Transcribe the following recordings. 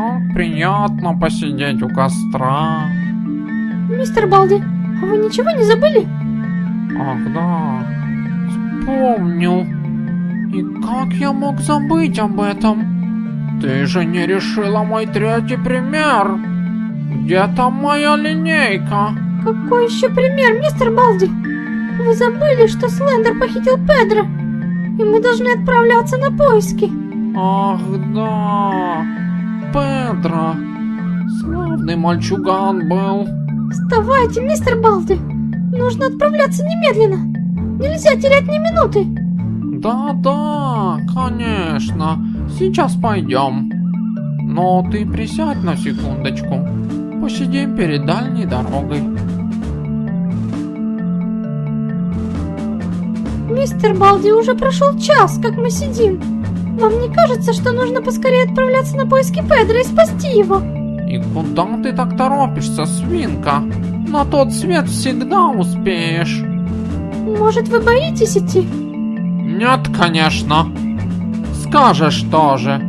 Как приятно посидеть у костра. Мистер Балди, а вы ничего не забыли? Ах да, вспомнил. И как я мог забыть об этом? Ты же не решила мой третий пример. Где там моя линейка? Какой еще пример, мистер Балди? Вы забыли, что Слендер похитил Педро, и мы должны отправляться на поиски. Ах да, Педро. Славный мальчуган был. Вставайте, мистер Балди. Нужно отправляться немедленно. Нельзя терять ни минуты. Да-да, конечно. Сейчас пойдем. Но ты присядь на секундочку. Посидим перед дальней дорогой. Мистер Балди, уже прошел час, как мы сидим. Вам не кажется, что нужно поскорее отправляться на поиски Педро и спасти его? И куда ты так торопишься, свинка? На тот свет всегда успеешь. Может, вы боитесь идти? Нет, конечно. Скажешь тоже.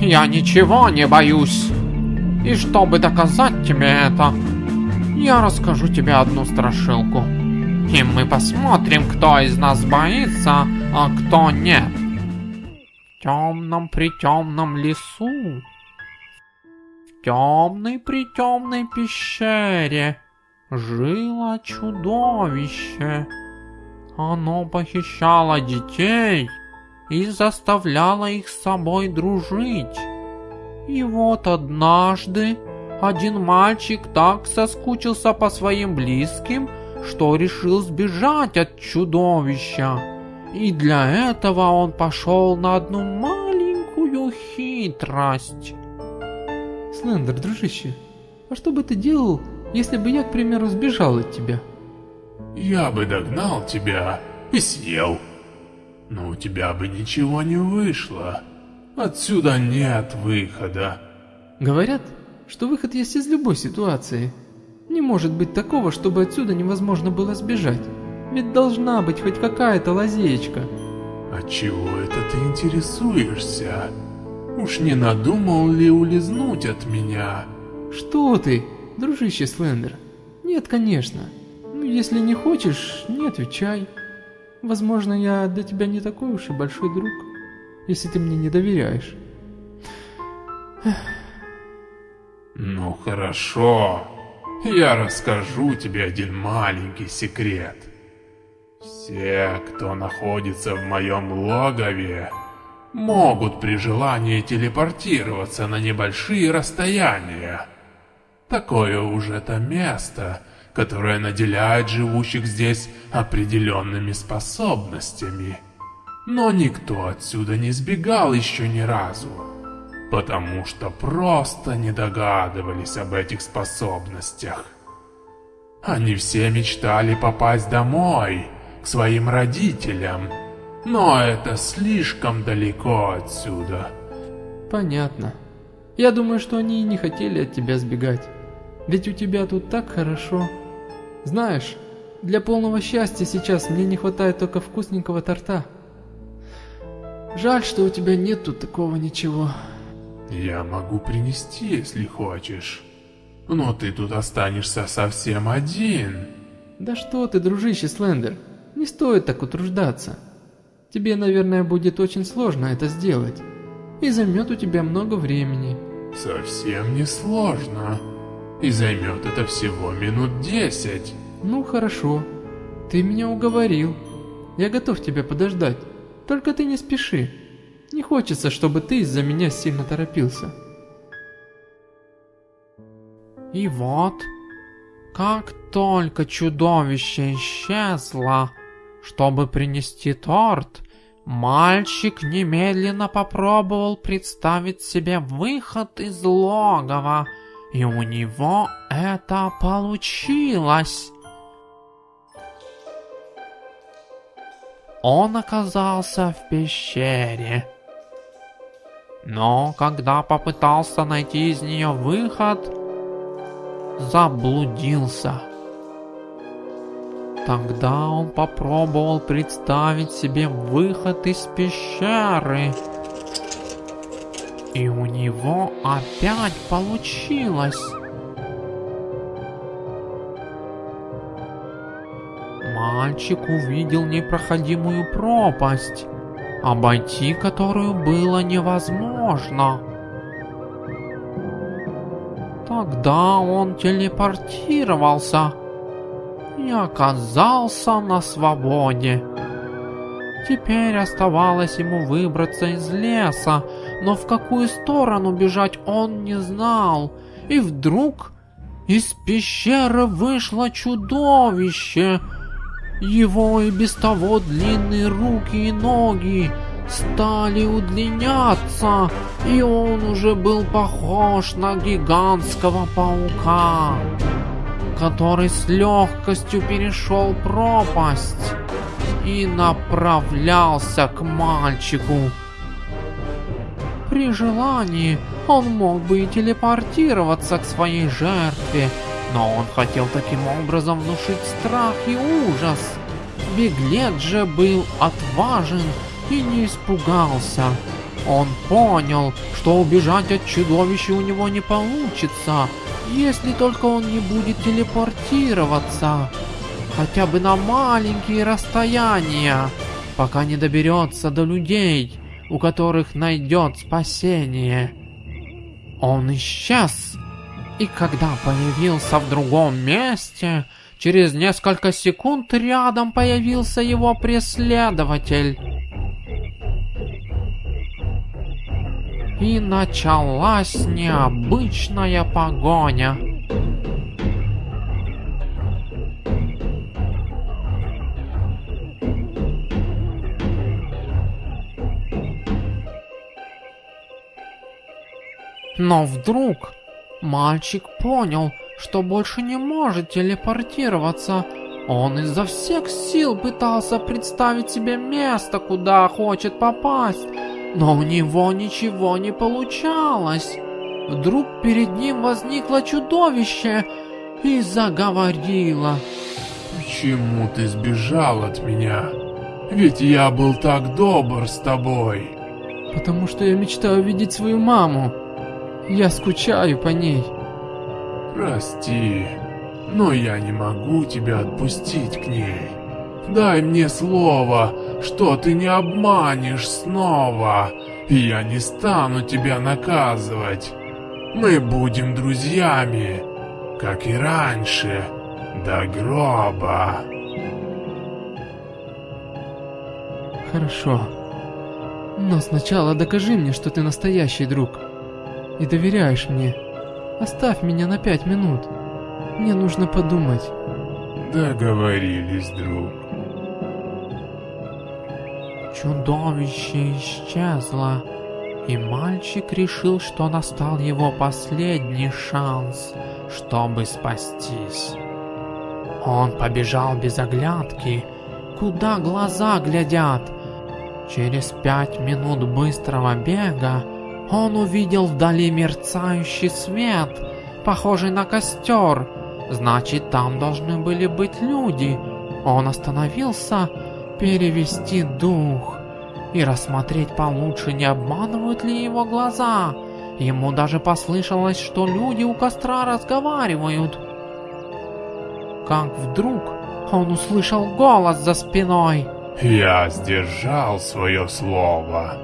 Я ничего не боюсь. И чтобы доказать тебе это, я расскажу тебе одну страшилку. И мы посмотрим, кто из нас боится, а кто нет. Темном притемном лесу, в темной притемной пещере жило чудовище. Оно похищало детей и заставляло их с собой дружить. И вот однажды один мальчик так соскучился по своим близким, что решил сбежать от чудовища. И для этого он пошел на одну маленькую хитрость. Слендер, дружище, а что бы ты делал, если бы я, к примеру, сбежал от тебя? Я бы догнал тебя и съел. Но у тебя бы ничего не вышло. Отсюда нет выхода. Говорят, что выход есть из любой ситуации. Не может быть такого, чтобы отсюда невозможно было сбежать. Ведь должна быть хоть какая-то лазеечка. А чего это ты интересуешься? Уж не надумал ли улизнуть от меня? Что ты, дружище Слендер? Нет, конечно. Ну, если не хочешь, не отвечай. Возможно, я для тебя не такой уж и большой друг, если ты мне не доверяешь. Ну хорошо, я расскажу тебе один маленький секрет. Все, кто находится в моем логове, могут при желании телепортироваться на небольшие расстояния. Такое уж это место, которое наделяет живущих здесь определенными способностями. Но никто отсюда не сбегал еще ни разу, потому что просто не догадывались об этих способностях. Они все мечтали попасть домой, к своим родителям, но это слишком далеко отсюда. Понятно. Я думаю, что они и не хотели от тебя сбегать. Ведь у тебя тут так хорошо. Знаешь, для полного счастья сейчас мне не хватает только вкусненького торта. Жаль, что у тебя нет тут такого ничего. Я могу принести, если хочешь. Но ты тут останешься совсем один. Да что ты, дружище Слендер, не стоит так утруждаться. Тебе, наверное, будет очень сложно это сделать. И займет у тебя много времени. Совсем не сложно. И займет это всего минут десять. Ну хорошо. Ты меня уговорил. Я готов тебя подождать. Только ты не спеши. Не хочется, чтобы ты из-за меня сильно торопился. И вот, как только чудовище исчезло, чтобы принести торт, мальчик немедленно попробовал представить себе выход из логова, и у него это получилось. Он оказался в пещере. Но когда попытался найти из нее выход, заблудился. Тогда он попробовал представить себе выход из пещеры. И у него опять получилось. Мальчик увидел непроходимую пропасть, обойти которую было невозможно. Тогда он телепортировался и оказался на свободе. Теперь оставалось ему выбраться из леса, но в какую сторону бежать он не знал. И вдруг из пещеры вышло чудовище. Его и без того длинные руки и ноги стали удлиняться, и он уже был похож на гигантского паука, который с легкостью перешел пропасть и направлялся к мальчику. При желании он мог бы и телепортироваться к своей жертве, но он хотел таким образом внушить страх и ужас. Беглец же был отважен и не испугался. Он понял, что убежать от чудовища у него не получится, если только он не будет телепортироваться. Хотя бы на маленькие расстояния, пока не доберется до людей, у которых найдет спасение. Он исчез, и когда появился в другом месте, через несколько секунд рядом появился его преследователь. И началась необычная погоня. Но вдруг мальчик понял, что больше не может телепортироваться. Он изо всех сил пытался представить себе место, куда хочет попасть, но у него ничего не получалось. Вдруг перед ним возникло чудовище и заговорило. Почему ты сбежал от меня? Ведь я был так добр с тобой. Потому что я мечтаю видеть свою маму. Я скучаю по ней. Прости, но я не могу тебя отпустить к ней. Дай мне слово, что ты не обманешь снова, я не стану тебя наказывать. Мы будем друзьями, как и раньше, до гроба. Хорошо. Но сначала докажи мне, что ты настоящий друг. И доверяешь мне. Оставь меня на пять минут. Мне нужно подумать. Договорились, друг. Чудовище исчезло, и мальчик решил, что настал его последний шанс, чтобы спастись. Он побежал без оглядки, куда глаза глядят. Через пять минут быстрого бега он увидел вдали мерцающий свет, похожий на костер. Значит, там должны были быть люди. Он остановился перевести дух и рассмотреть получше, не обманывают ли его глаза. Ему даже послышалось, что люди у костра разговаривают. Как вдруг он услышал голос за спиной. Я сдержал свое слово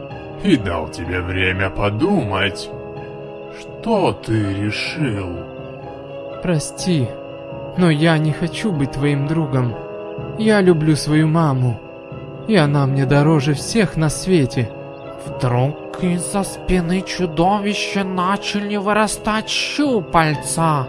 и дал тебе время подумать. Что ты решил? Прости, но я не хочу быть твоим другом. Я люблю свою маму, и она мне дороже всех на свете. Вдруг из-за спины чудовища начали вырастать щупальца,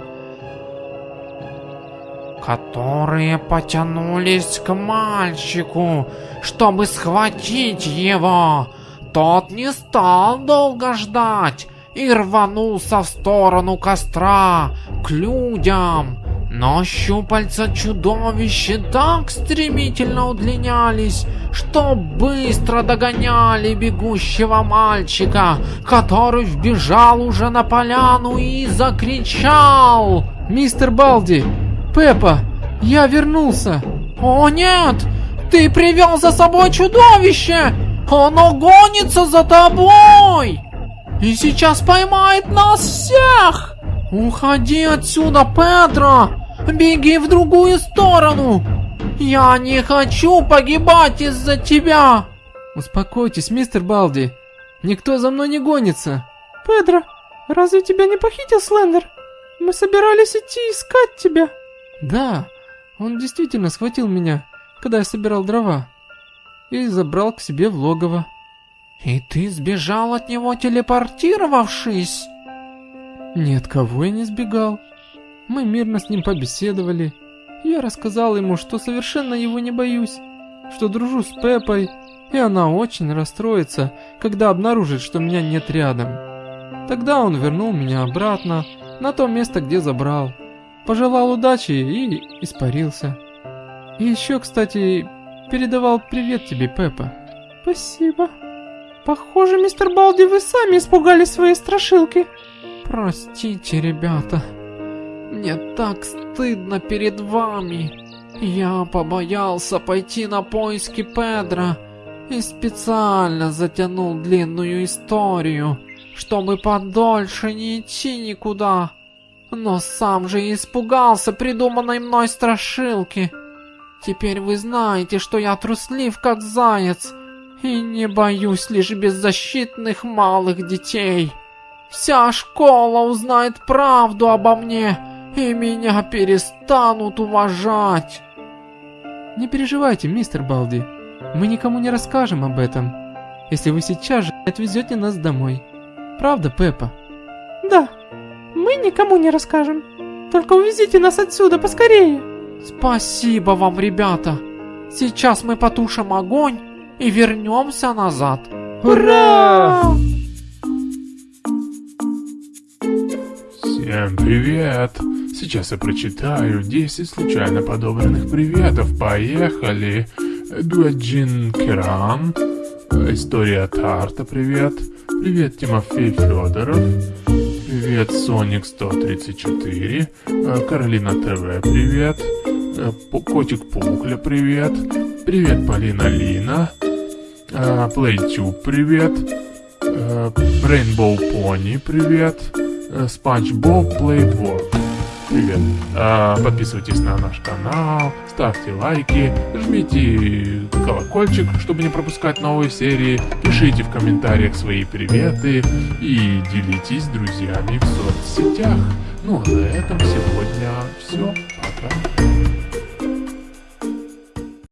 которые потянулись к мальчику, чтобы схватить его. Тот не стал долго ждать и рванулся в сторону костра, к людям. Но щупальца чудовища так стремительно удлинялись, что быстро догоняли бегущего мальчика, который вбежал уже на поляну и закричал. Мистер Балди! Пеппа! Я вернулся! О нет! Ты привел за собой чудовище! Оно гонится за тобой! и сейчас поймает нас всех! Уходи отсюда, Педро! Беги в другую сторону! Я не хочу погибать из-за тебя! Успокойтесь, мистер Балди. Никто за мной не гонится. Педро, разве тебя не похитил Слендер? Мы собирались идти искать тебя. Да, он действительно схватил меня, когда я собирал дрова. И забрал к себе в логово. И ты сбежал от него, телепортировавшись? Нет, кого я не сбегал. Мы мирно с ним побеседовали. Я рассказал ему, что совершенно его не боюсь, что дружу с Пеппой, и она очень расстроится, когда обнаружит, что меня нет рядом. Тогда он вернул меня обратно, на то место, где забрал. Пожелал удачи и испарился. И еще, кстати, передавал привет тебе, Пеппа. Спасибо. Похоже, мистер Балди, вы сами испугались своей страшилки. Простите, ребята. Мне так стыдно перед вами. Я побоялся пойти на поиски Педра и специально затянул длинную историю, чтобы подольше не идти никуда. Но сам же испугался придуманной мной страшилки. Теперь вы знаете, что я труслив как заяц и не боюсь лишь беззащитных малых детей. Вся школа узнает правду обо мне, и меня перестанут уважать. Не переживайте, мистер Балди. Мы никому не расскажем об этом, если вы сейчас же отвезете нас домой. Правда, Пеппа? Да, мы никому не расскажем. Только увезите нас отсюда поскорее. Спасибо вам, ребята. Сейчас мы потушим огонь и вернемся назад. Ура! Всем привет! Сейчас я прочитаю 10 случайно подобранных приветов. Поехали! Дуаджин Керан. История Тарта, привет. Привет, Тимофей Федоров. Привет, Соник 134. Каролина ТВ, привет. Котик Пухля, привет. Привет, Полина Лина. Плейтюб, привет. Рейнбоу Пони, привет. Боб Плейдворд. Привет. А, подписывайтесь на наш канал, ставьте лайки, жмите колокольчик, чтобы не пропускать новые серии, пишите в комментариях свои приветы и делитесь с друзьями в соцсетях. Ну а на этом сегодня все. Пока.